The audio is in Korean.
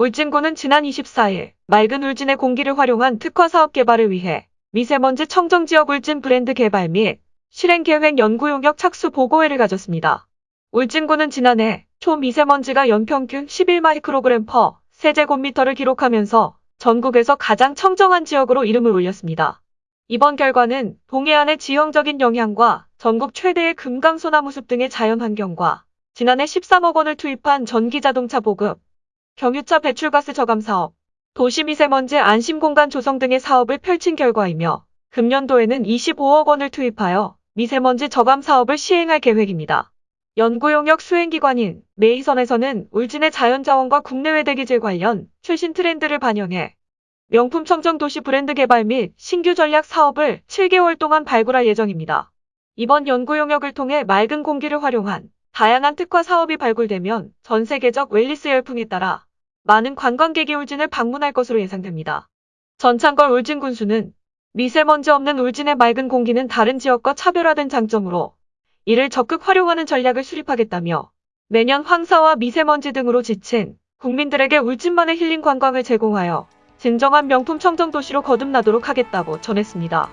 울진군은 지난 24일 맑은 울진의 공기를 활용한 특화 사업 개발을 위해 미세먼지 청정 지역 울진 브랜드 개발 및 실행 계획 연구 용역 착수 보고회를 가졌습니다. 울진군은 지난해 초미세먼지가 연평균 11마이크로그램 퍼 세제곱미터를 기록하면서 전국에서 가장 청정한 지역으로 이름을 올렸습니다. 이번 결과는 동해안의 지형적인 영향과 전국 최대의 금강소나무 숲 등의 자연환경과 지난해 13억 원을 투입한 전기자동차 보급, 경유차 배출가스 저감 사업, 도시미세먼지 안심공간 조성 등의 사업을 펼친 결과이며 금년도에는 25억 원을 투입하여 미세먼지 저감 사업을 시행할 계획입니다. 연구용역 수행기관인 메이선에서는 울진의 자연자원과 국내외 대기질 관련 최신 트렌드를 반영해 명품 청정 도시 브랜드 개발 및 신규 전략 사업을 7개월 동안 발굴할 예정입니다. 이번 연구 용역을 통해 맑은 공기를 활용한 다양한 특화 사업이 발굴되면 전 세계적 웰리스 열풍에 따라 많은 관광객이 울진을 방문할 것으로 예상됩니다. 전창걸 울진 군수는 미세먼지 없는 울진의 맑은 공기는 다른 지역과 차별화된 장점으로 이를 적극 활용하는 전략을 수립하겠다며 매년 황사와 미세먼지 등으로 지친 국민들에게 울진만의 힐링 관광을 제공하여 진정한 명품 청정 도시로 거듭나도록 하겠다고 전했습니다.